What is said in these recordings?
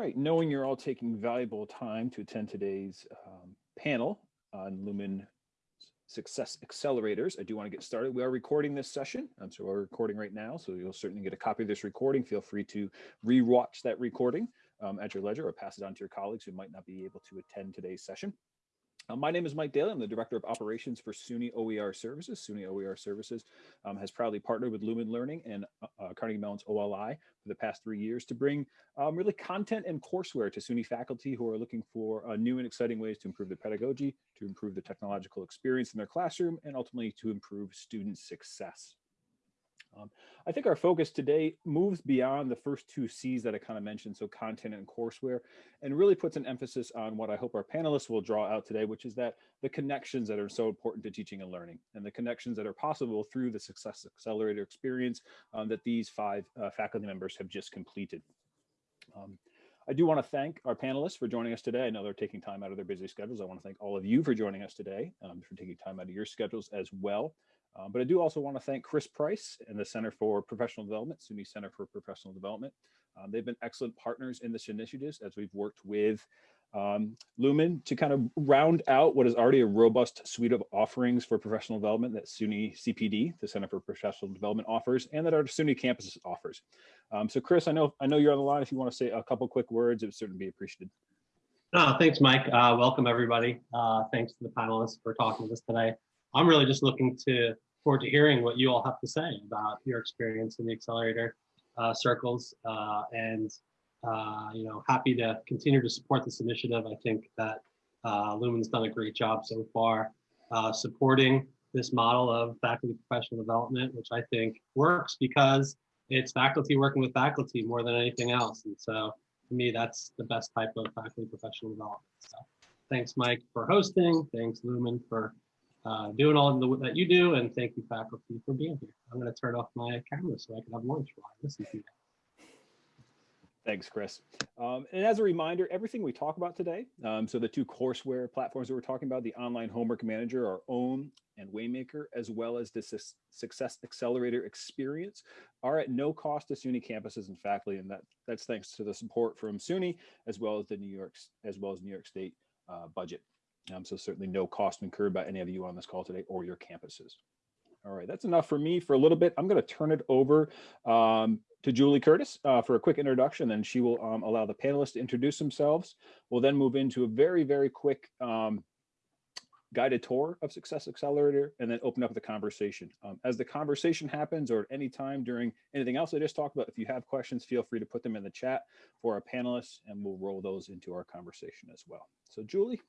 right, knowing you're all taking valuable time to attend today's um, panel on Lumen Success Accelerators, I do want to get started. We are recording this session, um, so we're recording right now, so you'll certainly get a copy of this recording. Feel free to re-watch that recording um, at your leisure or pass it on to your colleagues who might not be able to attend today's session. Uh, my name is Mike Daly. I'm the Director of Operations for SUNY OER Services. SUNY OER Services um, has proudly partnered with Lumen Learning and uh, uh Carnegie Mellon's OLI for the past three years to bring um, really content and courseware to SUNY faculty who are looking for uh, new and exciting ways to improve their pedagogy, to improve the technological experience in their classroom, and ultimately to improve student success. Um, I think our focus today moves beyond the first two C's that I kind of mentioned, so content and courseware, and really puts an emphasis on what I hope our panelists will draw out today, which is that the connections that are so important to teaching and learning, and the connections that are possible through the Success Accelerator experience um, that these five uh, faculty members have just completed. Um, I do want to thank our panelists for joining us today. I know they're taking time out of their busy schedules. I want to thank all of you for joining us today, um, for taking time out of your schedules as well. Um, but I do also want to thank Chris Price and the Center for Professional Development, SUNY Center for Professional Development. Um, they've been excellent partners in this initiative as we've worked with um, Lumen to kind of round out what is already a robust suite of offerings for professional development that SUNY CPD, the Center for Professional Development offers, and that our SUNY campus offers. Um, so Chris, I know I know you're on the line. If you want to say a couple quick words, it would certainly be appreciated. Oh, thanks, Mike. Uh, welcome, everybody. Uh, thanks to the panelists for talking with us today. I'm really just looking to forward to hearing what you all have to say about your experience in the accelerator uh, circles uh, and uh, you know happy to continue to support this initiative. I think that uh, Lumen's done a great job so far uh, supporting this model of faculty professional development, which I think works because it's faculty working with faculty more than anything else. And so to me, that's the best type of faculty professional development. So thanks, Mike, for hosting. Thanks, Lumen, for uh, doing all the, that you do. And thank you, faculty, for being here. I'm going to turn off my camera so I can have lunch while I listen to you. Thanks, Chris. Um, and as a reminder, everything we talk about today, um, so the two courseware platforms that we're talking about, the online homework manager, our own and Waymaker, as well as the Success Accelerator experience, are at no cost to SUNY campuses and faculty, and that that's thanks to the support from SUNY as well as the New York as well as New York State uh, budget. Um, so certainly no cost incurred by any of you on this call today or your campuses. All right, that's enough for me for a little bit. I'm going to turn it over um, to Julie Curtis uh, for a quick introduction, and she will um, allow the panelists to introduce themselves. We'll then move into a very, very quick um, guided tour of Success Accelerator and then open up the conversation. Um, as the conversation happens or at any time during anything else I just talked about, if you have questions, feel free to put them in the chat for our panelists and we'll roll those into our conversation as well. So Julie.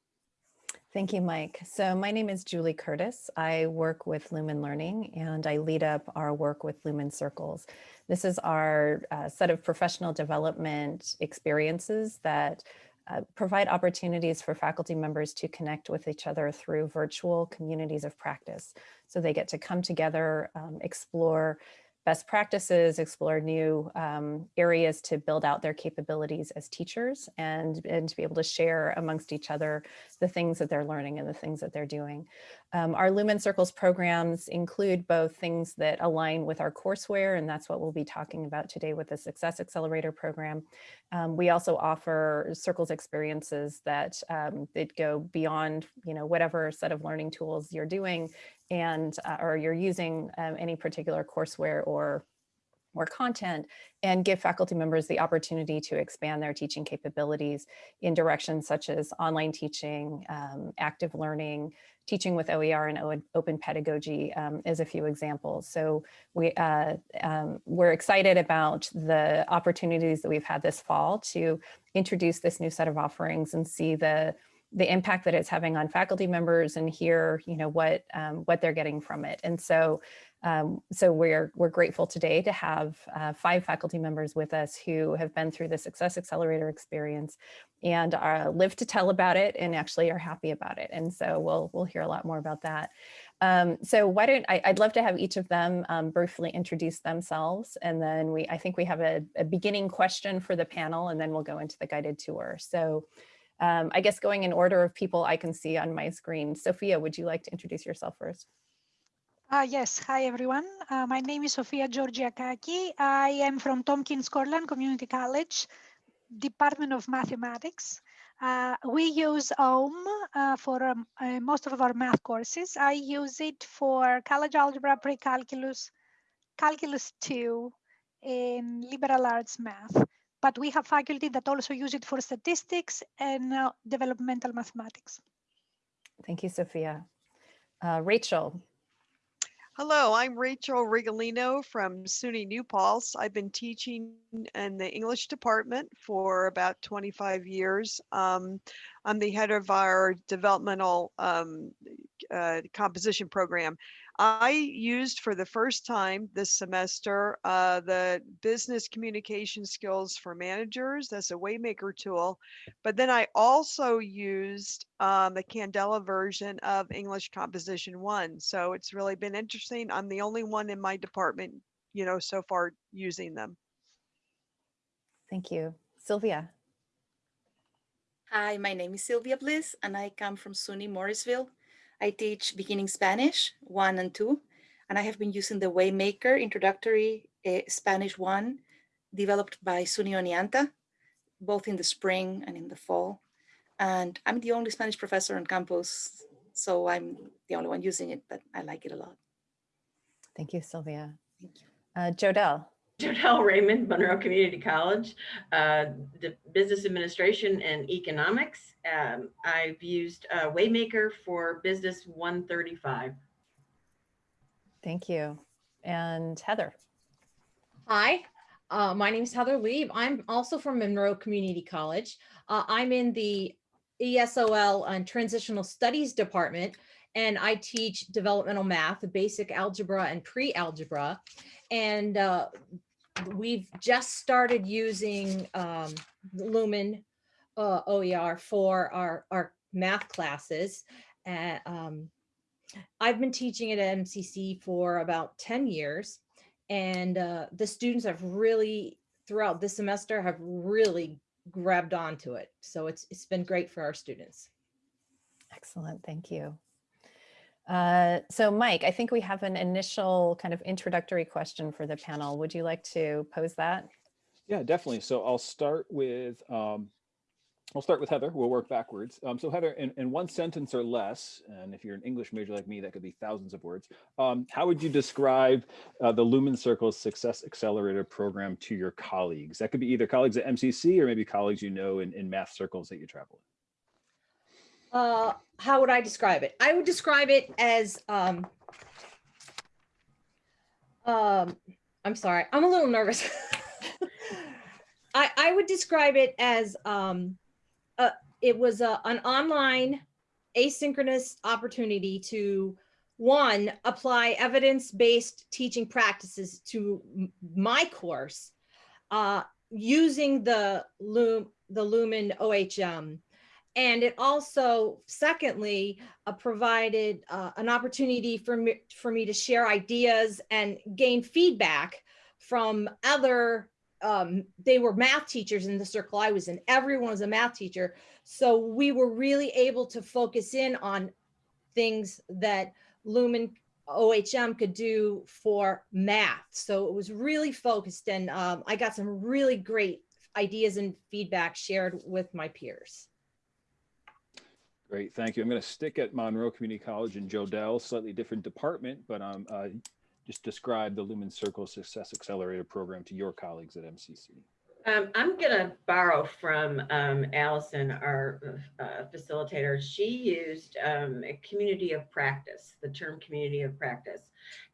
Thank you, Mike. So my name is Julie Curtis. I work with Lumen Learning and I lead up our work with Lumen Circles. This is our uh, set of professional development experiences that uh, provide opportunities for faculty members to connect with each other through virtual communities of practice. So they get to come together, um, explore best practices, explore new um, areas to build out their capabilities as teachers and, and to be able to share amongst each other the things that they're learning and the things that they're doing. Um, our Lumen Circles programs include both things that align with our courseware, and that's what we'll be talking about today with the Success Accelerator program. Um, we also offer Circles experiences that, um, that go beyond, you know, whatever set of learning tools you're doing and uh, or you're using um, any particular courseware or or content and give faculty members the opportunity to expand their teaching capabilities in directions such as online teaching, um, active learning, teaching with OER and open pedagogy um, as a few examples. So we, uh, um, we're excited about the opportunities that we've had this fall to introduce this new set of offerings and see the the impact that it's having on faculty members and hear, you know, what um, what they're getting from it. And so, um, so we're we're grateful today to have uh, five faculty members with us who have been through the Success Accelerator experience and are, live to tell about it and actually are happy about it. And so we'll we'll hear a lot more about that. Um, so why don't I, would love to have each of them um, briefly introduce themselves and then we I think we have a, a beginning question for the panel and then we'll go into the guided tour. So um, I guess going in order of people I can see on my screen. Sophia, would you like to introduce yourself first? Uh, yes, hi everyone. Uh, my name is Sofia Georgiakaki. I am from Tompkins Cortland Community College, Department of Mathematics. Uh, we use OHM uh, for um, uh, most of our math courses. I use it for college algebra, pre-calculus, calculus 2, and liberal arts math. But we have faculty that also use it for statistics and uh, developmental mathematics. Thank you, Sophia. Uh, Rachel, Hello, I'm Rachel Rigolino from SUNY New Paltz. I've been teaching in the English department for about 25 years. Um, I'm the head of our developmental um, uh, composition program. I used for the first time this semester uh, the business communication skills for managers as a Waymaker tool, but then I also used um, the Candela version of English Composition 1. So it's really been interesting. I'm the only one in my department, you know, so far using them. thank you. Sylvia, Hi, my name is Sylvia Bliss, and I come from SUNY Morrisville. I teach beginning Spanish 1 and 2, and I have been using the Waymaker Introductory uh, Spanish 1 developed by SUNY Oneonta, both in the spring and in the fall. And I'm the only Spanish professor on campus, so I'm the only one using it, but I like it a lot. thank you, Sylvia. Thank you. Uh, Jodelle, Jodelle Raymond, Monroe Community College, uh, the Business Administration and Economics. Um, I've used uh, Waymaker for Business 135. thank you. And Heather, Hi, uh, my name is Heather Lieb. I'm also from Monroe Community College. Uh, I'm in the ESOL and Transitional Studies Department, and I teach developmental math, basic algebra and pre-algebra. And uh, we've just started using um, Lumen uh, OER for our, our math classes. Uh, um, I've been teaching at MCC for about 10 years. And uh, the students have really, throughout this semester, have really grabbed onto it. So it's it's been great for our students. excellent, thank you. Uh, so Mike, I think we have an initial kind of introductory question for the panel. Would you like to pose that? Yeah, definitely. So I'll start with, um, I'll start with Heather. We'll work backwards. Um, so Heather, in, in one sentence or less, and if you're an English major like me, that could be thousands of words. Um, how would you describe uh, the Lumen Circles Success Accelerator program to your colleagues? That could be either colleagues at MCC or maybe colleagues you know in, in math circles that you travel in. Uh, how would I describe it? I would describe it as um, um, I'm sorry, I'm a little nervous. I, I would describe it as um, uh, it was a, an online asynchronous opportunity to one apply evidence-based teaching practices to my course uh, using the Loom the Lumen OHM. And it also, secondly, uh, provided uh, an opportunity for me, for me to share ideas and gain feedback from other, um, they were math teachers in the circle I was in. Everyone was a math teacher. So we were really able to focus in on things that Lumen OHM could do for math. So it was really focused and um, I got some really great ideas and feedback shared with my peers. Great, thank you. I'm going to stick at Monroe Community College in Jodelle, slightly different department, but um, uh, just describe the Lumen Circle Success Accelerator program to your colleagues at MCC. Um, I'm gonna borrow from um, Allison, our uh, facilitator. She used um, a community of practice, the term community of practice.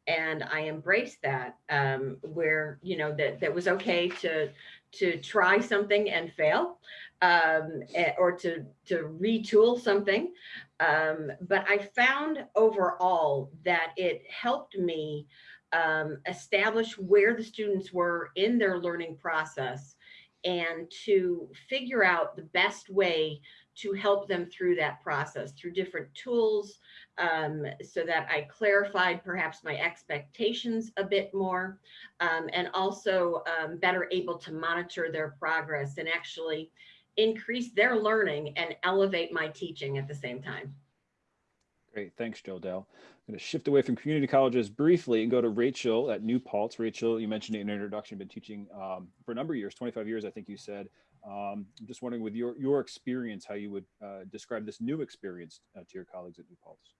And I embraced that um, where, you know, that, that was okay to, to try something and fail um, or to, to retool something. Um, but I found overall that it helped me um, establish where the students were in their learning process and to figure out the best way to help them through that process through different tools um, so that I clarified perhaps my expectations a bit more um, and also um, better able to monitor their progress and actually increase their learning and elevate my teaching at the same time. Great, thanks, Jodelle. I'm going to shift away from community colleges briefly and go to Rachel at New Paltz. Rachel, you mentioned in your introduction, been teaching um, for a number of years, 25 years, I think you said. Um, I'm just wondering with your, your experience, how you would uh, describe this new experience uh, to your colleagues at New Paltz.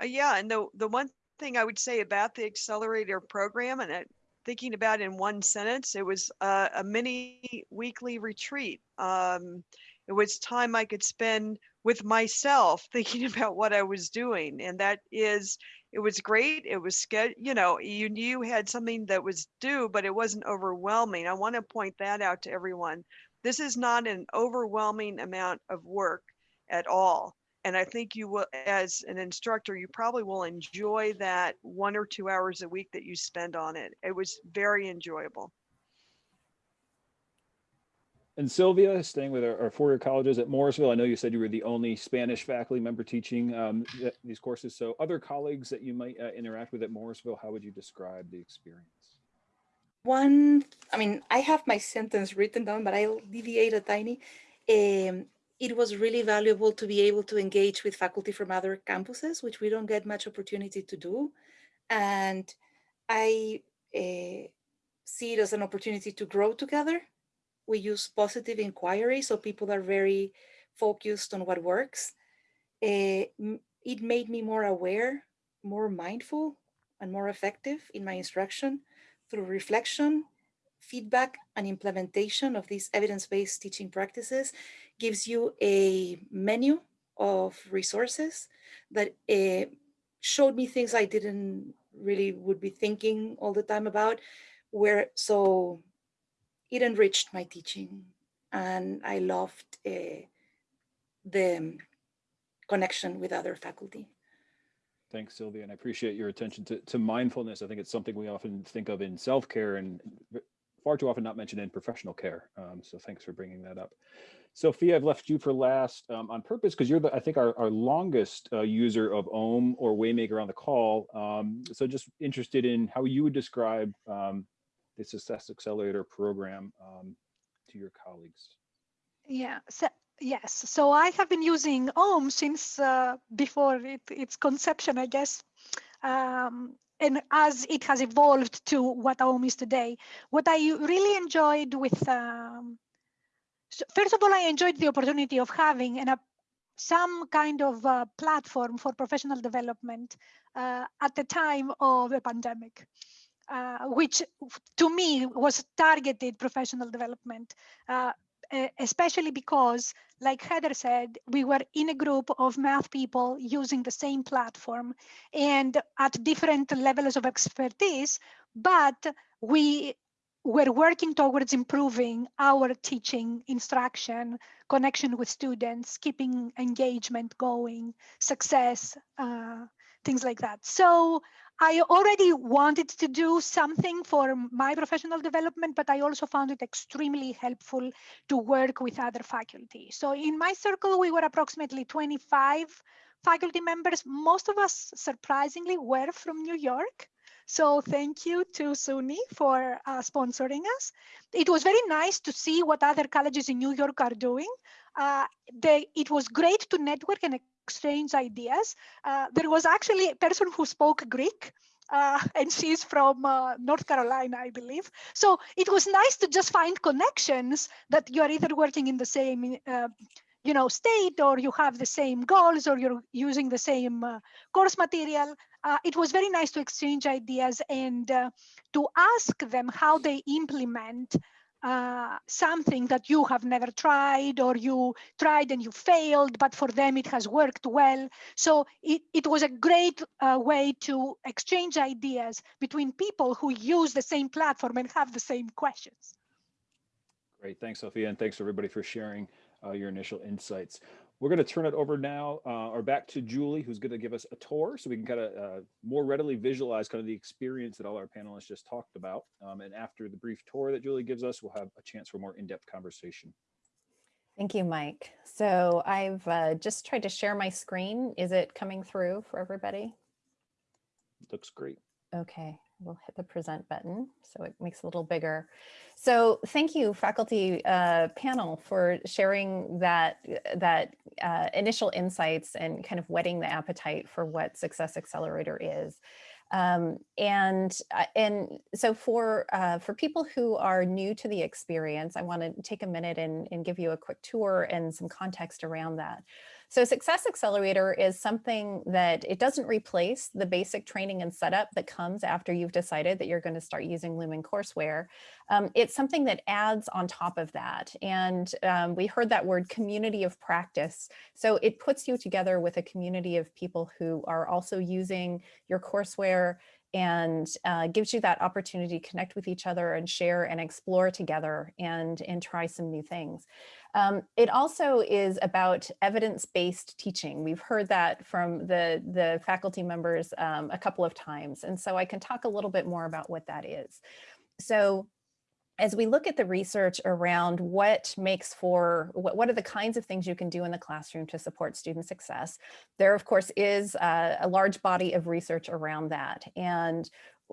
Uh, yeah, and the the one thing I would say about the accelerator program, and it, thinking about in one sentence, it was uh, a mini weekly retreat. Um, it was time I could spend with myself, thinking about what I was doing, and that is, it was great. It was you know, you knew you had something that was due, but it wasn't overwhelming. I want to point that out to everyone. This is not an overwhelming amount of work at all and I think you will, as an instructor, you probably will enjoy that one or two hours a week that you spend on it. It was very enjoyable. And Sylvia, staying with our, our four-year colleges at Morrisville, I know you said you were the only Spanish faculty member teaching um, these courses. So other colleagues that you might uh, interact with at Morrisville, how would you describe the experience? One, I mean, I have my sentence written down, but I'll deviate a tiny. Um, it was really valuable to be able to engage with faculty from other campuses, which we don't get much opportunity to do. And I uh, see it as an opportunity to grow together. We use positive inquiry, so people are very focused on what works. Uh, it made me more aware, more mindful, and more effective in my instruction through reflection, feedback, and implementation of these evidence-based teaching practices gives you a menu of resources that uh, showed me things I didn't really would be thinking all the time about where so it enriched my teaching and I loved uh, the connection with other faculty. Thanks, Sylvia, and I appreciate your attention to, to mindfulness. I think it's something we often think of in self-care and far too often not mentioned in professional care. Um, so thanks for bringing that up. Sophia, I've left you for last um, on purpose because you're the, I think our, our longest uh, user of OHM or Waymaker on the call. Um, so just interested in how you would describe um, the Success Accelerator program um, to your colleagues. Yeah, so, yes. So I have been using OHM since uh, before it, its conception, I guess. Um, and as it has evolved to what OHM is today, what I really enjoyed with um, so first of all, I enjoyed the opportunity of having an, a, some kind of uh, platform for professional development uh, at the time of the pandemic. Uh, which to me was targeted professional development, uh, especially because, like Heather said, we were in a group of math people using the same platform and at different levels of expertise, but we we're working towards improving our teaching, instruction, connection with students, keeping engagement going, success, uh, things like that. So I already wanted to do something for my professional development, but I also found it extremely helpful to work with other faculty. So in my circle, we were approximately 25 faculty members. Most of us, surprisingly, were from New York. So thank you to SUNY for uh, sponsoring us. It was very nice to see what other colleges in New York are doing. Uh, they, it was great to network and exchange ideas. Uh, there was actually a person who spoke Greek. Uh, and she's from uh, North Carolina, I believe. So it was nice to just find connections that you are either working in the same uh, you know, state or you have the same goals or you're using the same uh, course material. Uh, it was very nice to exchange ideas and uh, to ask them how they implement uh, something that you have never tried or you tried and you failed, but for them it has worked well. So it, it was a great uh, way to exchange ideas between people who use the same platform and have the same questions. Great, thanks, Sophia, and thanks everybody for sharing uh, your initial insights. We're going to turn it over now uh, or back to Julie, who's going to give us a tour so we can kind of uh, more readily visualize kind of the experience that all our panelists just talked about. Um, and after the brief tour that Julie gives us, we'll have a chance for more in-depth conversation. Thank you, Mike. So I've uh, just tried to share my screen. Is it coming through for everybody? Looks great. Okay, we'll hit the present button so it makes it a little bigger. So thank you faculty uh, panel for sharing that, that uh, initial insights and kind of whetting the appetite for what Success Accelerator is. Um, and uh, and so for uh, for people who are new to the experience, I want to take a minute and, and give you a quick tour and some context around that. So Success Accelerator is something that it doesn't replace the basic training and setup that comes after you've decided that you're going to start using Lumen courseware. Um, it's something that adds on top of that. And um, we heard that word community of practice. So it puts you together with a community of people who are also using your courseware and uh, gives you that opportunity to connect with each other and share and explore together and, and try some new things. Um, it also is about evidence-based teaching. We've heard that from the, the faculty members um, a couple of times. And so I can talk a little bit more about what that is. So as we look at the research around what makes for, what, what are the kinds of things you can do in the classroom to support student success, there of course is a, a large body of research around that. And uh,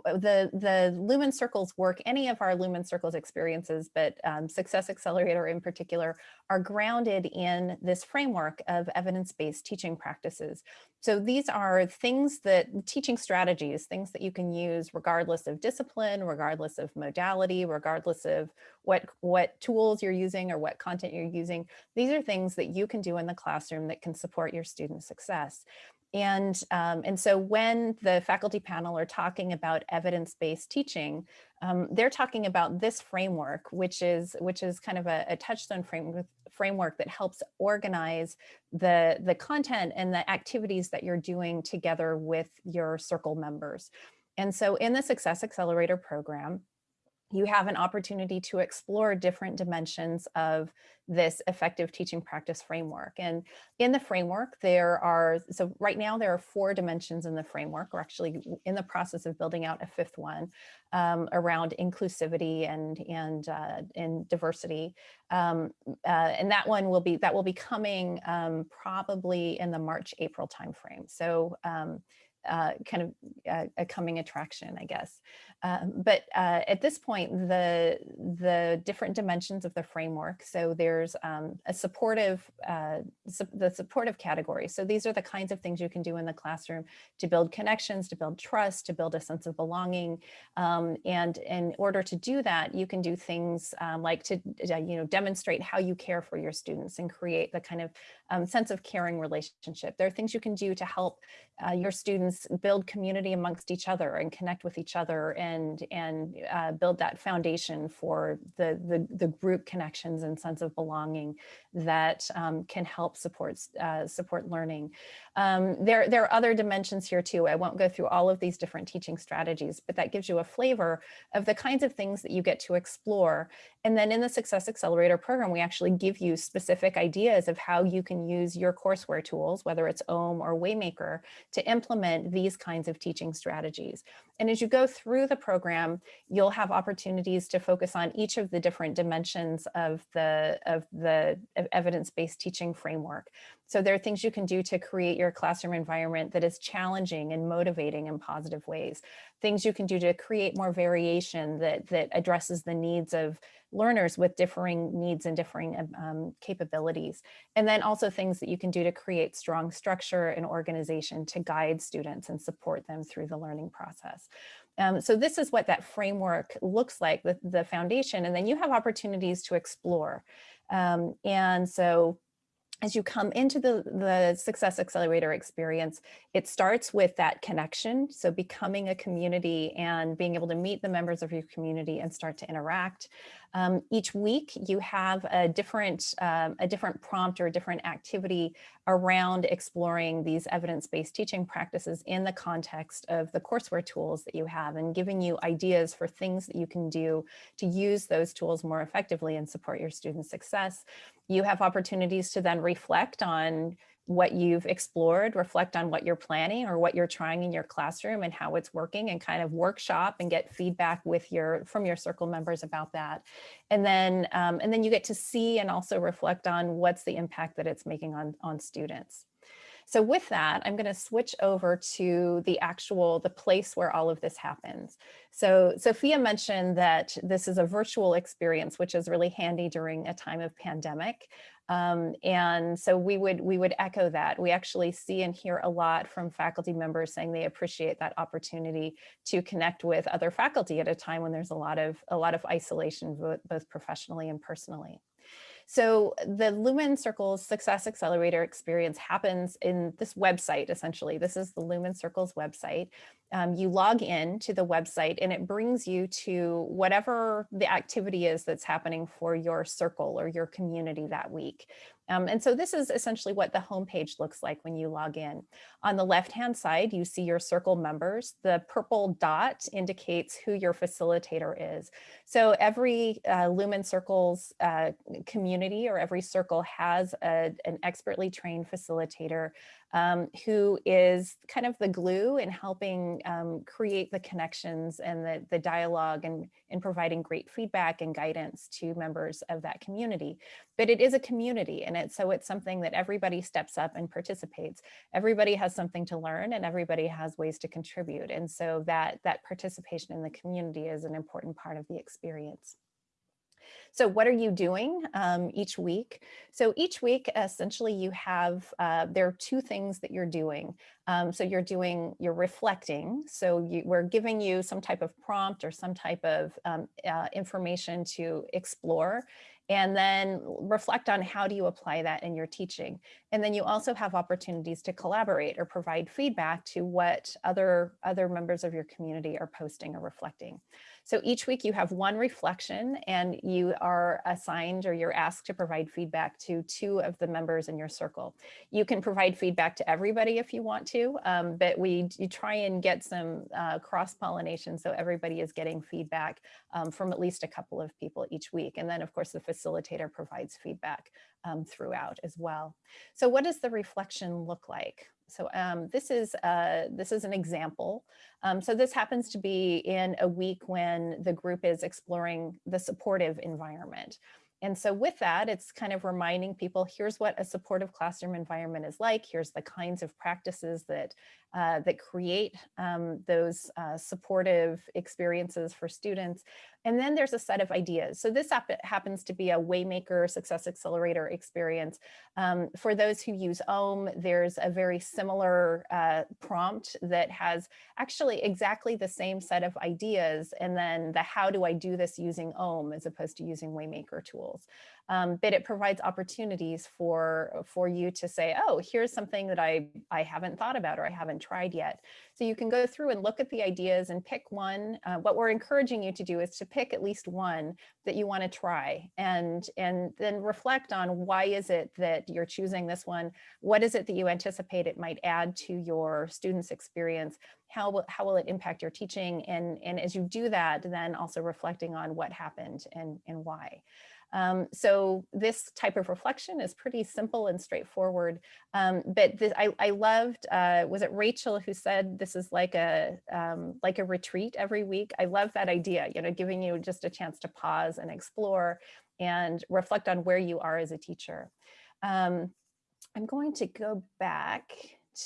the the Lumen Circles work, any of our Lumen Circles experiences, but um, Success Accelerator in particular, are grounded in this framework of evidence-based teaching practices. So these are things that teaching strategies, things that you can use regardless of discipline, regardless of modality, regardless of what, what tools you're using or what content you're using. These are things that you can do in the classroom that can support your student success. And, um, and so when the faculty panel are talking about evidence-based teaching, um, they're talking about this framework, which is, which is kind of a, a touchstone framework, framework that helps organize the, the content and the activities that you're doing together with your circle members. And so in the Success Accelerator program, you have an opportunity to explore different dimensions of this effective teaching practice framework. And in the framework, there are, so right now there are four dimensions in the framework. We're actually in the process of building out a fifth one um, around inclusivity and, and, uh, and diversity. Um, uh, and that one will be, that will be coming um, probably in the March, April timeframe. So um, uh, kind of uh, a coming attraction, I guess. Um, but uh, at this point, the, the different dimensions of the framework, so there's um, a supportive, uh, su the supportive category. So these are the kinds of things you can do in the classroom to build connections, to build trust, to build a sense of belonging. Um, and in order to do that, you can do things um, like to, uh, you know, demonstrate how you care for your students and create the kind of um, sense of caring relationship. There are things you can do to help uh, your students build community amongst each other and connect with each other and, and uh, build that foundation for the, the, the, group connections and sense of belonging that um, can help support, uh, support learning. Um, there, there are other dimensions here too. I won't go through all of these different teaching strategies, but that gives you a flavor of the kinds of things that you get to explore. And then in the Success Accelerator program, we actually give you specific ideas of how you can use your courseware tools, whether it's OHM or Waymaker, to implement these kinds of teaching strategies. And as you go through the program, you'll have opportunities to focus on each of the different dimensions of the, of the evidence-based teaching framework. So there are things you can do to create your classroom environment that is challenging and motivating in positive ways. Things you can do to create more variation that, that addresses the needs of learners with differing needs and differing um, um, capabilities. And then also things that you can do to create strong structure and organization to guide students and support them through the learning process. Um, so this is what that framework looks like, the, the foundation, and then you have opportunities to explore. Um, and so as you come into the, the Success Accelerator experience, it starts with that connection. So becoming a community and being able to meet the members of your community and start to interact. Um, each week you have a different, um, a different prompt or a different activity around exploring these evidence-based teaching practices in the context of the courseware tools that you have and giving you ideas for things that you can do to use those tools more effectively and support your student success. You have opportunities to then reflect on what you've explored, reflect on what you're planning or what you're trying in your classroom and how it's working and kind of workshop and get feedback with your from your circle members about that. And then um, and then you get to see and also reflect on what's the impact that it's making on, on students. So with that, I'm going to switch over to the actual, the place where all of this happens. So Sophia mentioned that this is a virtual experience, which is really handy during a time of pandemic. Um, and so we would we would echo that. We actually see and hear a lot from faculty members saying they appreciate that opportunity to connect with other faculty at a time when there's a lot of a lot of isolation, both professionally and personally. So the Lumen Circles Success Accelerator experience happens in this website, essentially. This is the Lumen Circles website. Um, you log in to the website and it brings you to whatever the activity is that's happening for your circle or your community that week. Um, and so this is essentially what the homepage looks like when you log in. On the left-hand side, you see your circle members. The purple dot indicates who your facilitator is. So every uh, Lumen Circles uh, community or every circle has a, an expertly trained facilitator um, who is kind of the glue in helping um, create the connections and the, the dialogue and in providing great feedback and guidance to members of that community. But it is a community and it, so it's something that everybody steps up and participates. Everybody has something to learn and everybody has ways to contribute. And so that, that participation in the community is an important part of the experience. So what are you doing um, each week? So each week, essentially you have, uh, there are two things that you're doing. Um, so you're doing, you're reflecting. So you, we're giving you some type of prompt or some type of um, uh, information to explore and then reflect on how do you apply that in your teaching. And then you also have opportunities to collaborate or provide feedback to what other, other members of your community are posting or reflecting. So each week you have one reflection and you are assigned or you're asked to provide feedback to two of the members in your circle. You can provide feedback to everybody if you want to, um, but we try and get some uh, cross-pollination so everybody is getting feedback um, from at least a couple of people each week. And then of course the facilitator provides feedback um, throughout as well. So what does the reflection look like? So um, this is uh, this is an example. Um, so this happens to be in a week when the group is exploring the supportive environment. And so with that, it's kind of reminding people, here's what a supportive classroom environment is like. Here's the kinds of practices that uh, that create um, those uh, supportive experiences for students. And then there's a set of ideas. So this happens to be a Waymaker Success Accelerator experience. Um, for those who use OHM, there's a very similar uh, prompt that has actually exactly the same set of ideas. And then the how do I do this using OHM as opposed to using Waymaker tools um, but it provides opportunities for, for you to say, oh, here's something that I, I haven't thought about or I haven't tried yet. So you can go through and look at the ideas and pick one. Uh, what we're encouraging you to do is to pick at least one that you want to try and, and then reflect on why is it that you're choosing this one? What is it that you anticipate it might add to your students' experience? How will, how will it impact your teaching? And, and as you do that, then also reflecting on what happened and, and why. Um, so this type of reflection is pretty simple and straightforward. Um, but this, I, I loved, uh, was it Rachel who said this is like a um, like a retreat every week? I love that idea, you know, giving you just a chance to pause and explore and reflect on where you are as a teacher. Um, I'm going to go back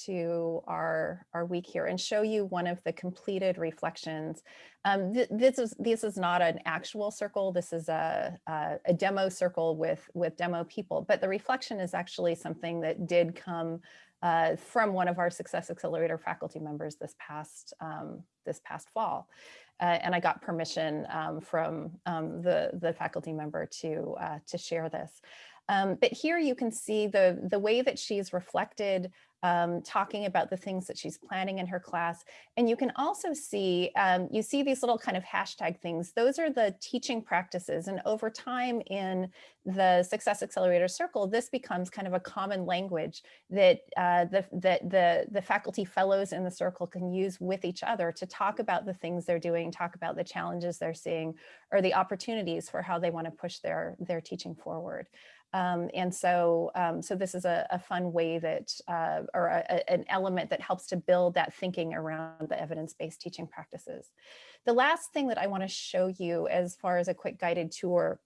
to our, our week here and show you one of the completed reflections. Um, th this is this is not an actual circle. This is a, a, a, demo circle with, with demo people, but the reflection is actually something that did come uh, from one of our Success Accelerator faculty members this past, um, this past fall. Uh, and I got permission um, from um, the, the faculty member to, uh, to share this. Um, but here you can see the, the way that she's reflected um, talking about the things that she's planning in her class. And you can also see, um, you see these little kind of hashtag things. Those are the teaching practices. And over time in the Success Accelerator Circle, this becomes kind of a common language that, uh, the, that the, the faculty fellows in the circle can use with each other to talk about the things they're doing, talk about the challenges they're seeing, or the opportunities for how they want to push their, their teaching forward. Um, and so, um, so this is a, a fun way that, uh, or a, an element that helps to build that thinking around the evidence-based teaching practices. The last thing that I wanna show you as far as a quick guided tour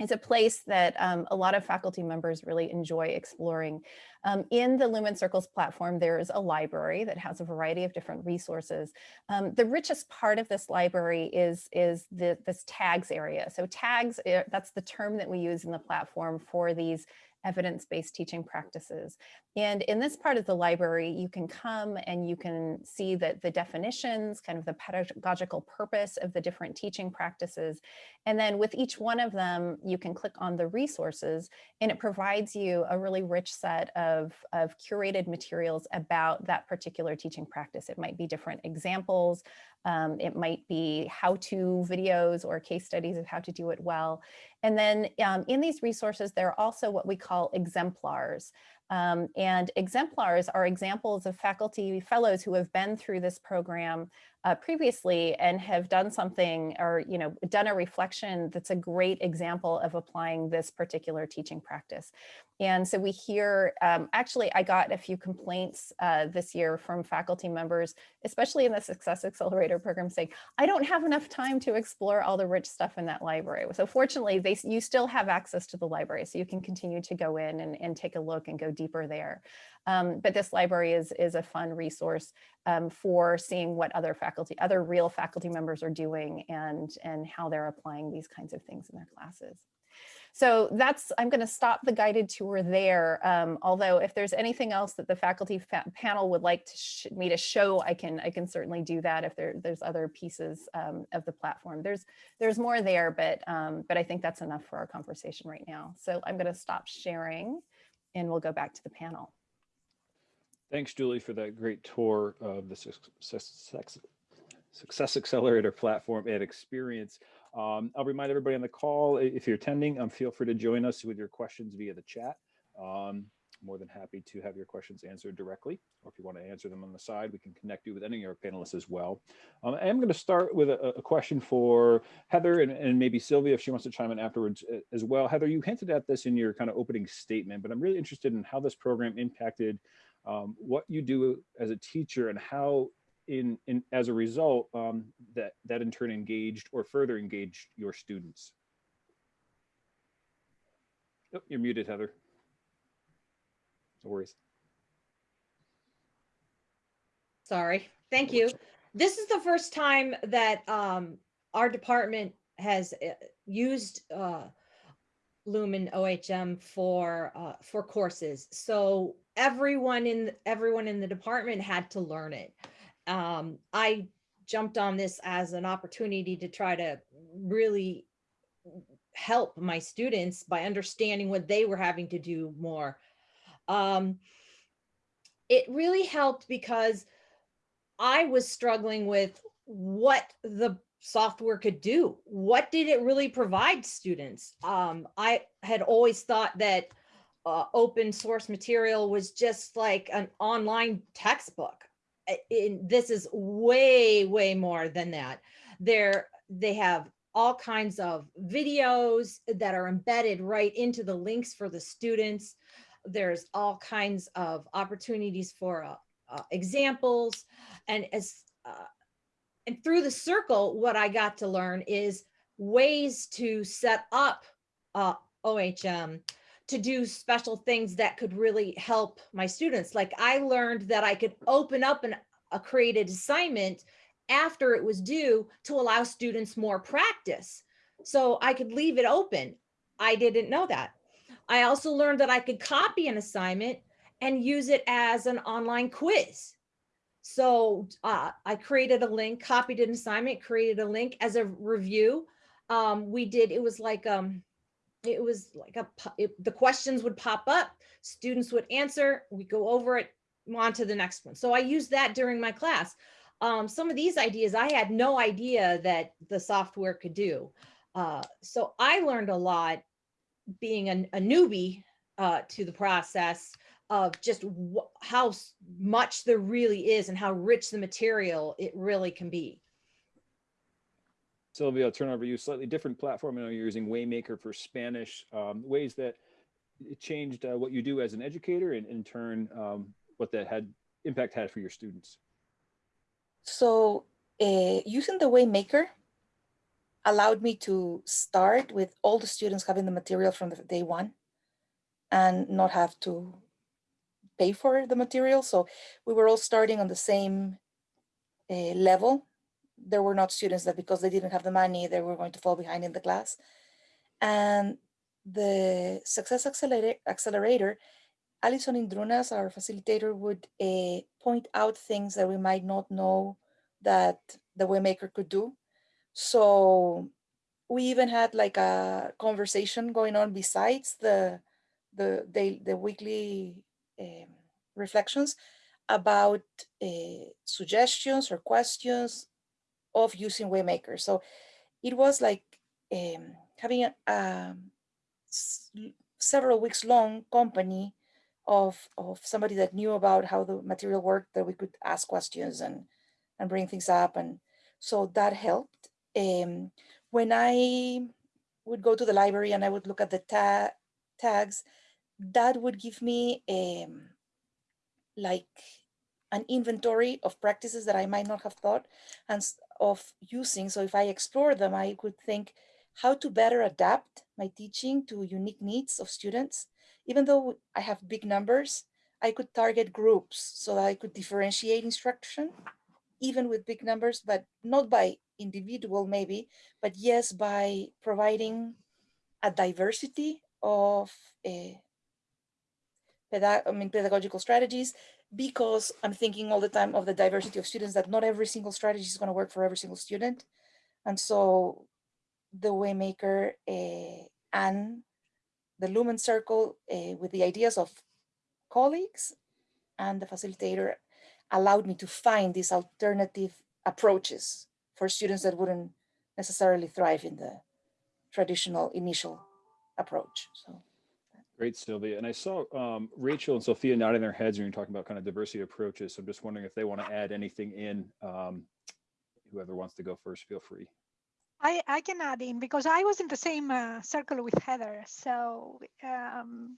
it's a place that um, a lot of faculty members really enjoy exploring. Um, in the Lumen Circles platform, there is a library that has a variety of different resources. Um, the richest part of this library is, is the, this tags area. So tags, eh, that's the term that we use in the platform for these evidence-based teaching practices. And in this part of the library, you can come and you can see that the definitions, kind of the pedagogical purpose of the different teaching practices. And then with each one of them, you can click on the resources and it provides you a really rich set of, of curated materials about that particular teaching practice. It might be different examples, um, it might be how-to videos or case studies of how to do it well. And then um, in these resources, there are also what we call exemplars. Um, and exemplars are examples of faculty fellows who have been through this program uh, previously and have done something or, you know, done a reflection that's a great example of applying this particular teaching practice. And so we hear, um, actually, I got a few complaints uh, this year from faculty members, especially in the Success Accelerator program saying, I don't have enough time to explore all the rich stuff in that library. So fortunately, they, you still have access to the library, so you can continue to go in and, and take a look and go deeper there. Um, but this library is, is a fun resource um, for seeing what other faculty, other real faculty members are doing and, and how they're applying these kinds of things in their classes. So that's, I'm going to stop the guided tour there. Um, although if there's anything else that the faculty fa panel would like to me to show, I can, I can certainly do that if there, there's other pieces um, of the platform. There's, there's more there, but, um, but I think that's enough for our conversation right now. So I'm going to stop sharing and we'll go back to the panel. Thanks, Julie, for that great tour of the Success, Success Accelerator platform and experience. Um, I'll remind everybody on the call, if you're attending, um, feel free to join us with your questions via the chat. Um, more than happy to have your questions answered directly, or if you want to answer them on the side, we can connect you with any of our panelists as well. Um, I am going to start with a, a question for Heather and, and, maybe Sylvia if she wants to chime in afterwards as well. Heather, you hinted at this in your kind of opening statement, but I'm really interested in how this program impacted um, what you do as a teacher and how in, in as a result um, that that in turn engaged or further engaged your students. Oh, you're muted, Heather. No worries. Sorry. Thank you. This is the first time that um, our department has uh, used uh, Lumen OHM for uh, for courses. So everyone in everyone in the department had to learn it. Um, I jumped on this as an opportunity to try to really help my students by understanding what they were having to do more. Um, it really helped because I was struggling with what the software could do. What did it really provide students? Um, I had always thought that uh, open source material was just like an online textbook. In, this is way, way more than that. They're, they have all kinds of videos that are embedded right into the links for the students. There's all kinds of opportunities for uh, uh, examples. And as uh, and through the circle, what I got to learn is ways to set up uh, OHM to do special things that could really help my students. Like I learned that I could open up an, a created assignment after it was due to allow students more practice. So I could leave it open. I didn't know that. I also learned that I could copy an assignment and use it as an online quiz. So uh, I created a link, copied an assignment, created a link as a review. Um, we did, it was like, um, it was like a, it, the questions would pop up, students would answer, we go over it, on to the next one. So I used that during my class. Um, some of these ideas I had no idea that the software could do. Uh, so I learned a lot being a, a newbie uh, to the process of just how much there really is and how rich the material it really can be. Sylvia, I'll turn over to you. Slightly different platform. I know you're using Waymaker for Spanish. Um, ways that it changed uh, what you do as an educator and in turn um, what that had impact had for your students. So uh, using the Waymaker allowed me to start with all the students having the material from the day one and not have to pay for the material. So we were all starting on the same uh, level. There were not students that because they didn't have the money, they were going to fall behind in the class. And the Success Accelerator, Accelerator Alison Indrunas, our facilitator, would uh, point out things that we might not know that the Waymaker could do. So we even had like a conversation going on besides the the the, the weekly um, reflections about uh, suggestions or questions of using Waymaker. So it was like um, having a, um, several weeks long company of, of somebody that knew about how the material worked that we could ask questions and, and bring things up. And so that helped. Um, when I would go to the library and I would look at the ta tags, that would give me like an inventory of practices that I might not have thought and of using. So if I explore them, I could think how to better adapt my teaching to unique needs of students even though I have big numbers, I could target groups so that I could differentiate instruction, even with big numbers, but not by individual maybe, but yes, by providing a diversity of eh, I mean, pedagogical strategies, because I'm thinking all the time of the diversity of students that not every single strategy is going to work for every single student. And so the Waymaker uh, and the Lumen Circle uh, with the ideas of colleagues and the facilitator allowed me to find these alternative approaches for students that wouldn't necessarily thrive in the traditional initial approach. So. Great, Sylvia. And I saw um, Rachel and Sophia nodding their heads when you're talking about kind of diversity approaches. So I'm just wondering if they want to add anything in. Um, whoever wants to go first, feel free. I, I can add in because I was in the same uh, circle with Heather. So um,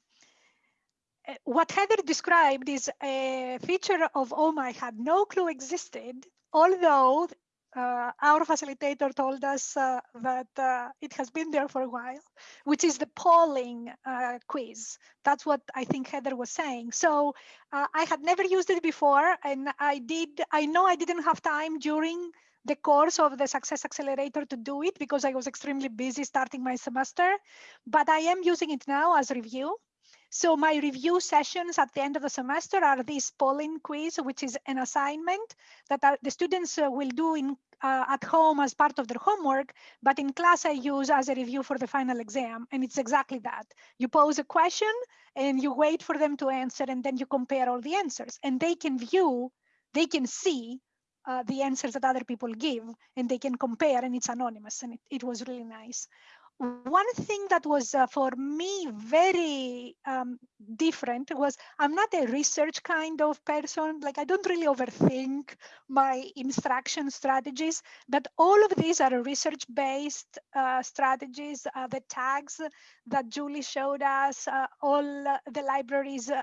eh, what Heather described is a feature of OHM I had no clue existed, although uh, our facilitator told us uh, that uh, it has been there for a while, which is the polling uh, quiz. That's what I think Heather was saying. So uh, I had never used it before, and I did. I know I didn't have time during the course of the Success Accelerator to do it because I was extremely busy starting my semester, but I am using it now as review. So my review sessions at the end of the semester are this polling quiz, which is an assignment that are, the students uh, will do in uh, at home as part of their homework, but in class I use as a review for the final exam. And it's exactly that. You pose a question and you wait for them to answer and then you compare all the answers and they can view, they can see uh, the answers that other people give and they can compare and it's anonymous and it, it was really nice. One thing that was uh, for me very um, different was I'm not a research kind of person. Like I don't really overthink my instruction strategies, but all of these are research-based uh, strategies. Uh, the tags that Julie showed us, uh, all the libraries uh,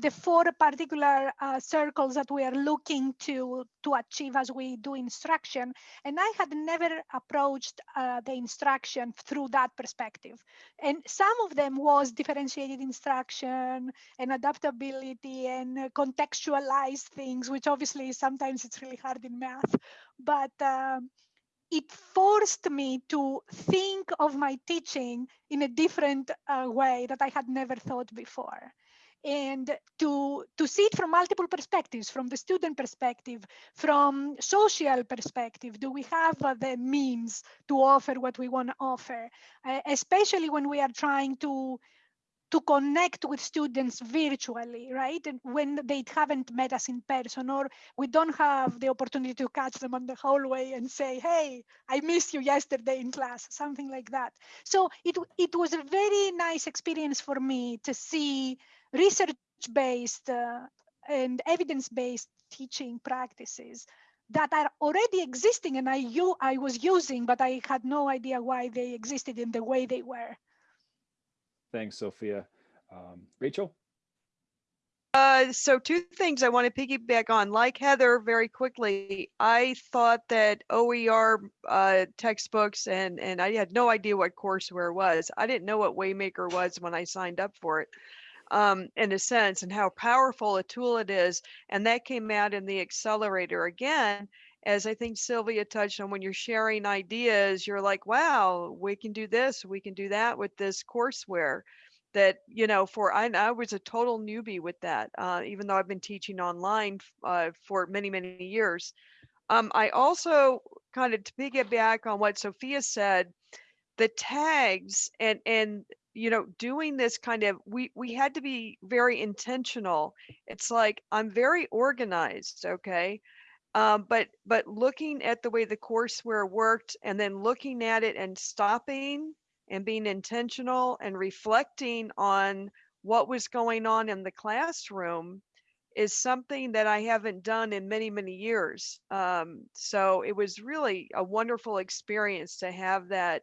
the four particular uh, circles that we are looking to to achieve as we do instruction and i had never approached uh, the instruction through that perspective. And some of them was differentiated instruction and adaptability and contextualize things which obviously sometimes it's really hard in math but um, it forced me to think of my teaching in a different uh, way that I had never thought before and to to see it from multiple perspectives from the student perspective from social perspective do we have uh, the means to offer what we want to offer uh, especially when we are trying to to connect with students virtually, right? And when they haven't met us in person, or we don't have the opportunity to catch them on the hallway and say, hey, I missed you yesterday in class, something like that. So it, it was a very nice experience for me to see research-based uh, and evidence-based teaching practices that are already existing and I, I was using, but I had no idea why they existed in the way they were. Thanks, Sophia. Um, Rachel? Uh, so two things I want to piggyback on. Like Heather, very quickly, I thought that OER uh, textbooks and and I had no idea what courseware was. I didn't know what Waymaker was when I signed up for it um, in a sense and how powerful a tool it is. And that came out in the accelerator again. as I think Sylvia touched on, when you're sharing ideas, you're like, wow, we can do this, we can do that with this courseware. That, you know, for I, I was a total newbie with that, uh, even though I've been teaching online uh, for many, many years. Um, I also kind of to piggyback on what Sophia said, the tags and and you know doing this kind of we we had to be very intentional it's like i'm very organized okay um, but but looking at the way the courseware worked and then looking at it and stopping and being intentional and reflecting on what was going on in the classroom is something that I haven't done in many, many years. Um, so it was really a wonderful experience to have that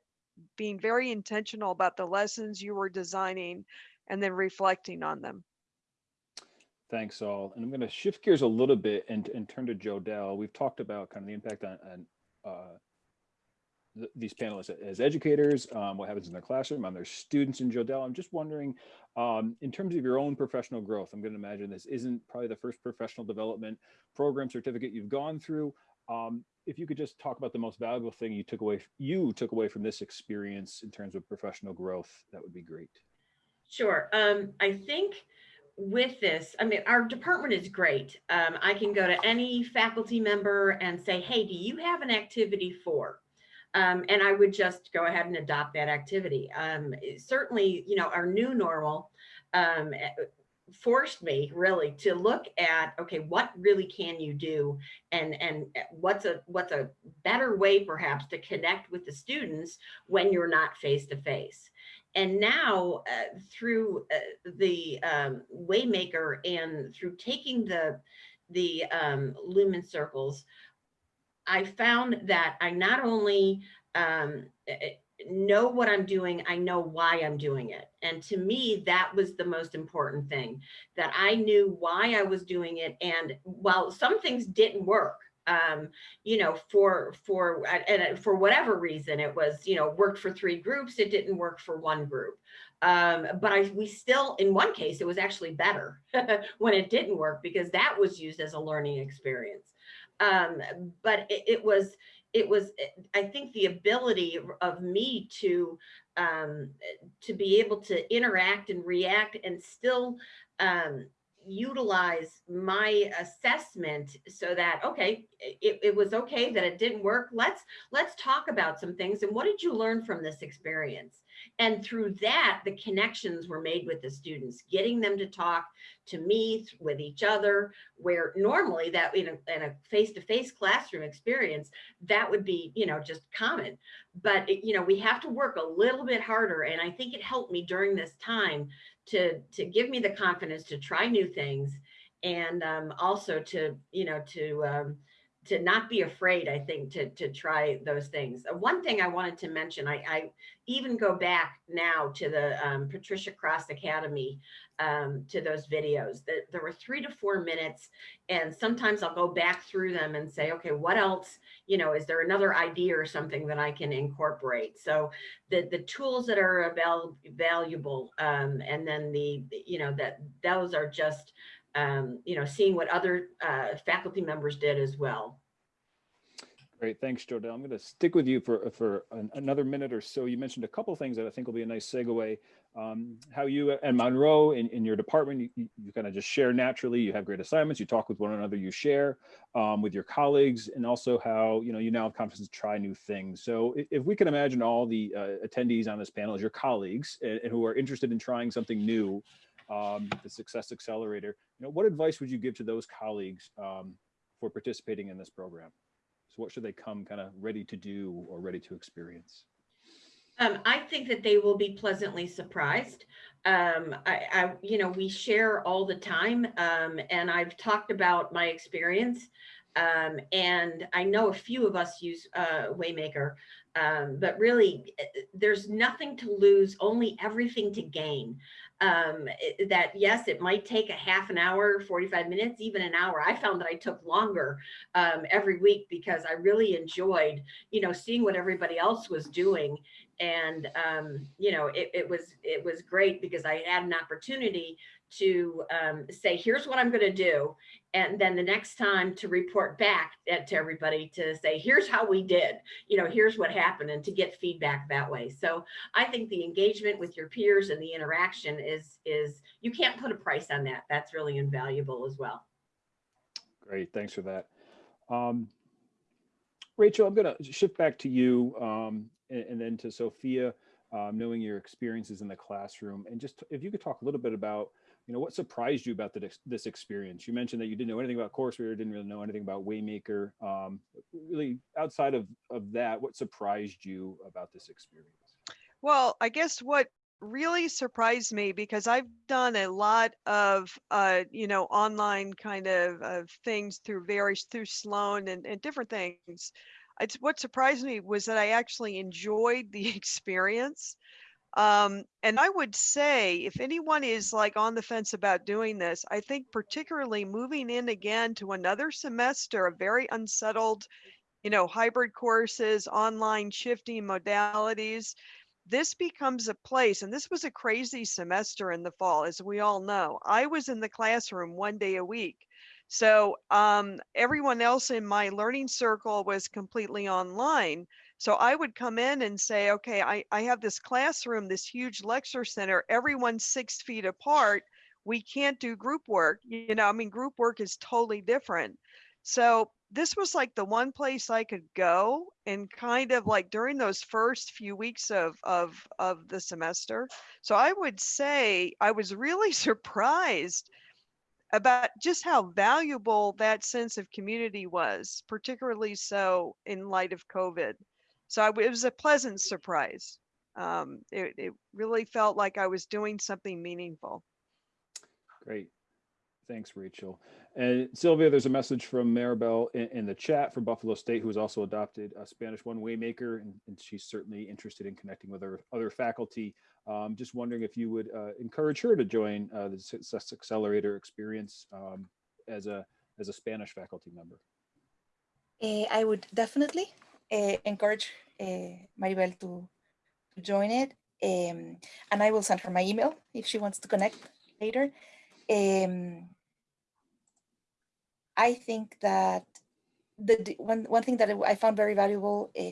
being very intentional about the lessons you were designing and then reflecting on them. Thanks all. And I'm going to shift gears a little bit and, and turn to Jodelle. We've talked about kind of the impact on, on uh, th these panelists as educators, um, what happens in their classroom, on their students in Jodelle. I'm just wondering, um, in terms of your own professional growth, I'm going to imagine this isn't probably the first professional development program certificate you've gone through. Um, if you could just talk about the most valuable thing you took away, you took away from this experience in terms of professional growth, that would be great. Sure. Um, I think with this, I mean, our department is great. Um, I can go to any faculty member and say, hey, do you have an activity for? Um, and I would just go ahead and adopt that activity. Um, certainly, you know, our new normal um, forced me really to look at okay what really can you do? And and what's a what's a better way perhaps to connect with the students when you're not face to face and now uh, through uh, the um, waymaker and through taking the the um, lumen circles i found that i not only um, know what I'm doing, I know why I'm doing it. And to me, that was the most important thing, that I knew why I was doing it. And while some things didn't work, um, you know, for, for, and for whatever reason, it was, you know, worked for three groups, it didn't work for one group. Um, but I, we still, in one case, it was actually better when it didn't work because that was used as a learning experience. Um, but it, it was, it was, eh, I think the ability of me to, um, to be able to interact and react and still um, utilize my assessment so that okay it, it was okay that it didn't work. Let's let's talk about some things. And what did you learn from this experience and through that, the connections were made with the students, getting them to talk to me with each other, where normally that in a, in a face-to-face -face classroom experience, that would be, you know, just common. But, it, you know, we have to work a little bit harder. And I think it helped me during this time to, to give me the confidence to try new things and um, also to, you know, to, um, to not be afraid, I think, to, to try those things. Uh, one thing I wanted to mention, I, I even go back now to the um, Patricia Cross Academy, um, to those videos. That there were three to four minutes, and sometimes I'll go back through them and say, okay, what else, you know, is there another idea or something that I can incorporate? So the, the tools that are avail valuable, um, and then the, you know, that those are just, um, you know, seeing what other uh, faculty members did as well. Great, thanks, Jodelle. I'm going to stick with you for for an, another minute or so. You mentioned a couple things that I think will be a nice segue. Um, how you and Monroe in, in your department, you, you kind of just share naturally. You have great assignments. You talk with one another. You share um, with your colleagues, and also how you know you now have confidence to try new things. So if, if we can imagine all the uh, attendees on this panel as your colleagues and, and who are interested in trying something new, um, the Success Accelerator, you know, what advice would you give to those colleagues um, for participating in this program? So what should they come kind of ready to do or ready to experience? Um, I think that they will be pleasantly surprised. Um, I, I, you know, we share all the time, um, and I've talked about my experience. Um, and I know a few of us use uh, Waymaker, um, but really, eh, there's nothing to lose, only everything to gain um, it, that yes, it might take a half an hour, 45 minutes, even an hour. I found that I took longer um, every week because I really enjoyed, you know, seeing what everybody else was doing. And, um, you know, it, it was it was great because I had an opportunity to um, say, here's what I'm going to do. And then the next time to report back to everybody to say, here's how we did, you know, here's what happened and to get feedback that way. So I think the engagement with your peers and the interaction is, is you can't put a price on that. That's really invaluable as well. Great, thanks for that. Um, Rachel, I'm going to shift back to you um, and, and then to Sophia, um, knowing your experiences in the classroom. And just if you could talk a little bit about, you know, what surprised you about the, this experience? You mentioned that you didn't know anything about Courseware, didn't really know anything about Waymaker. Um, really, outside of, of that, what surprised you about this experience? Well, I guess what really surprised me because I've done a lot of uh, you know online kind of, of things through various through Sloan and, and different things. It's what surprised me was that I actually enjoyed the experience. Um, and I would say if anyone is like on the fence about doing this, I think particularly moving in again to another semester of very unsettled, you know, hybrid courses, online shifting modalities, this becomes a place, and this was a crazy semester in the fall, as we all know. I was in the classroom one day a week. So um, everyone else in my learning circle was completely online. So I would come in and say, okay, I, I have this classroom, this huge lecture center, everyone's six feet apart. We can't do group work. You know, I mean, group work is totally different. So this was like the one place I could go and kind of like during those first few weeks of of of the semester. So I would say I was really surprised about just how valuable that sense of community was, particularly so in light of COVID. So I, it was a pleasant surprise. Um, it, it really felt like I was doing something meaningful. Great. Thanks, Rachel. And Sylvia, there's a message from Maribel in, in the chat from Buffalo State, who has also adopted a Spanish One Waymaker, and, and she's certainly interested in connecting with her other faculty. Um, just wondering if you would uh, encourage her to join uh, the Success Accelerator experience um, as a as a Spanish faculty member. Uh, I would definitely encourage uh, Maribel to, join it, um, and I will send her my email if she wants to connect later. Um, I think that the, the, one one thing that I found very valuable, uh,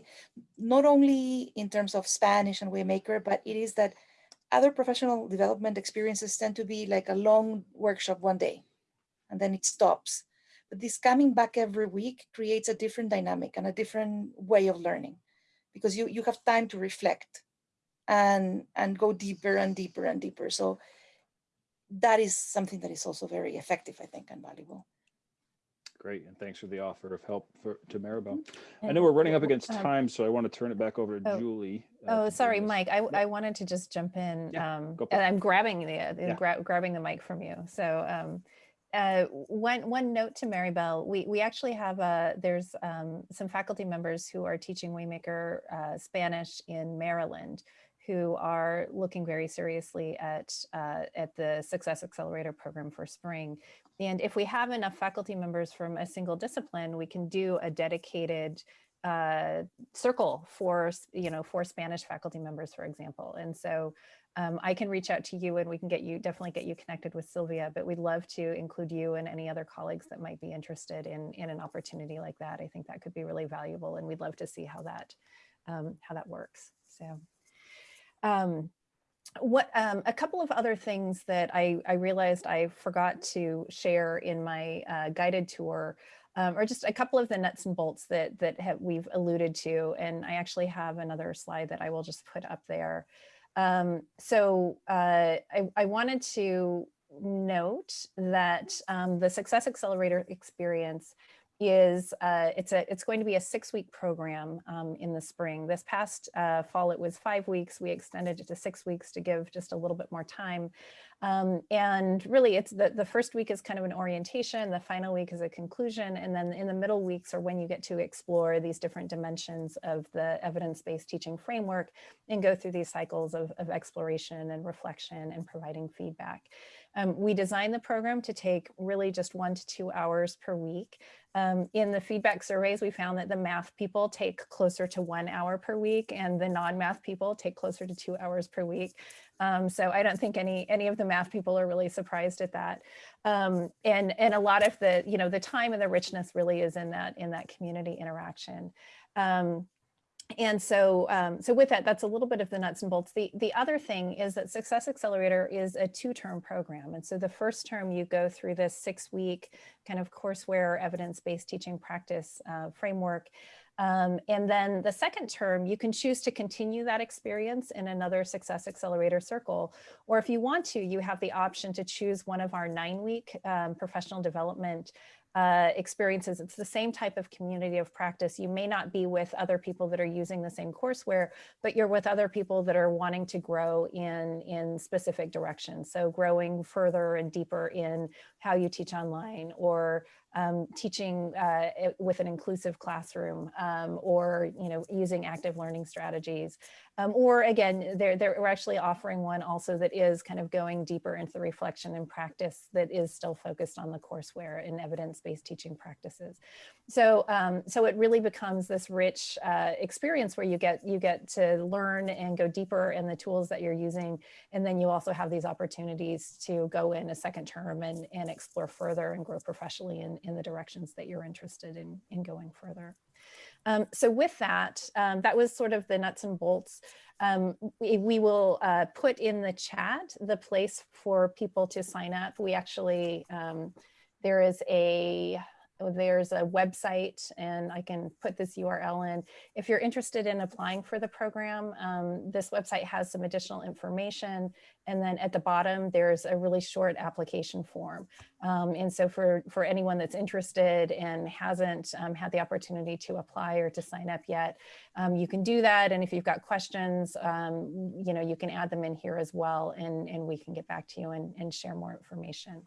not only in terms of Spanish and Waymaker, but it is that other professional development experiences tend to be like a long workshop one day, and then it stops. But this coming back every week creates a different dynamic and a different way of learning, because you you have time to reflect, and and go deeper and deeper and deeper. So that is something that is also very effective, I think, and valuable. Great, and thanks for the offer of help for, to Maribel. I know we're running up against um, time, so I want to turn it back over to Oh. Julie. uh, Oh, sorry, Mike. I, I wanted to just jump in. Yeah, um, go and. I'm grabbing the, uh, Yeah. gra- grabbing the mic from you. So um, uh, one, one note to Maribel, we, we actually have a, there's um, some faculty members who are teaching Waymaker uh, Spanish in Maryland who are looking very seriously at, uh, at the Success Accelerator program for spring. And if we have enough faculty members from a single discipline, we can do a dedicated uh, circle for, you know, for Spanish faculty members, for example. And so um, I can reach out to you and we can get you, definitely get you connected with Sylvia, but we'd love to include you and any other colleagues that might be interested in, in an opportunity like that. I think that could be really valuable and we'd love to see how that, um, how that works. So. Um, what um, a couple of other things that I, I realized I forgot to share in my uh, guided tour um, or just a couple of the nuts and bolts that that have, we've alluded to and I actually have another slide that I will just put up there. Um, so uh, I, I wanted to note that um, the Success Accelerator experience is uh, it's a it's going to be a six week program um, in the spring. This past uh, fall it was five weeks. We extended it to six weeks to give just a little bit more time. Um, and really it's the, the first week is kind of an orientation, the final week is a conclusion, and then in the middle weeks are when you get to explore these different dimensions of the evidence-based teaching framework and go through these cycles of, of exploration and reflection and providing feedback. Um, we designed the program to take really just one to two hours per week. Um, in the feedback surveys, we found that the math people take closer to one hour per week and the non-math people take closer to two hours per week. Um, so I don't think any any of the math people are really surprised at that. Um, and and a lot of the you know the time and the richness really is in that in that community interaction. Um, and so, um, so with that, that's a little bit of the nuts and bolts. The, the other thing is that Success Accelerator is a two-term program. And so the first term you go through this six-week kind of courseware evidence-based teaching practice uh, framework. Um, and then the second term, you can choose to continue that experience in another Success Accelerator circle. Or if you want to, you have the option to choose one of our nine-week um, professional development uh, experiences. It's the same type of community of practice. You may not be with other people that are using the same courseware, but you're with other people that are wanting to grow in, in specific directions. So growing further and deeper in how you teach online or um, teaching uh, with an inclusive classroom um, or you know using active learning strategies. Um, or again they're, they're we're actually offering one also that is kind of going deeper into the reflection and practice that is still focused on the courseware and evidence-based teaching practices. So um, so it really becomes this rich uh, experience where you get you get to learn and go deeper in the tools that you're using. And then you also have these opportunities to go in a second term and, and explore further and grow professionally in, in the directions that you're interested in, in going further. Um, so with that, um, that was sort of the nuts and bolts. Um, we, we, will uh, put in the chat the place for people to sign up. We actually, um, there is a, there's a website and I can put this URL in. If you're interested in applying for the program, um, this website has some additional information. And then at the bottom, there's a really short application form. Um, and so for, for anyone that's interested and hasn't um, had the opportunity to apply or to sign up yet, um, you can do that. And if you've got questions, um, you know, you can add them in here as well and, and we can get back to you and, and share more information.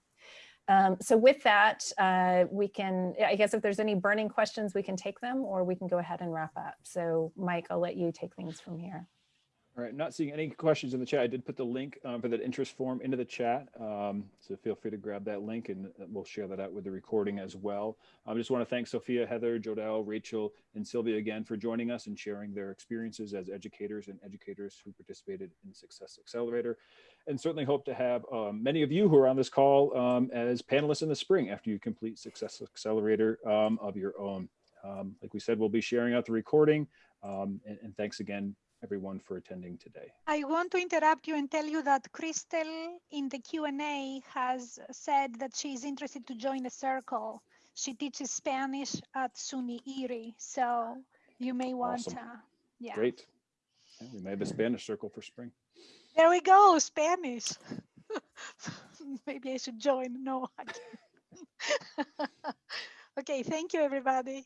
Um, so with that, uh, we can, I guess if there's any burning questions, we can take them or we can go ahead and wrap up. So Mike, I'll let you take things from here. All right, not seeing any questions in the chat. I did put the link um, for that interest form into the chat. Um, so feel free to grab that link and uh, we'll share that out with the recording as well. I just want to thank Sophia, Heather, Jodelle, Rachel, and Sylvia again for joining us and sharing their experiences as educators and educators who participated in Success Accelerator. And certainly hope to have um, many of you who are on this call um, as panelists in the spring after you complete Success Accelerator um, of your own. Like we said, we'll be sharing out the recording. and, and thanks again everyone for attending today. I want to interrupt you and tell you that Crystal in the Q&A has said that she's interested to join a circle. She teaches Spanish at SUNY Erie, so you may want Awesome. to, yeah. Great. Yeah, we may have a Spanish circle for spring. There we go, Spanish. Maybe I should join. No. Okay, thank you, everybody.